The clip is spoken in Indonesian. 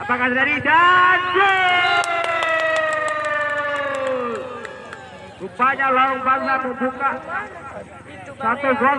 Apakah dari dan gol! Rupanya Lorong Bangsa membuka satu gol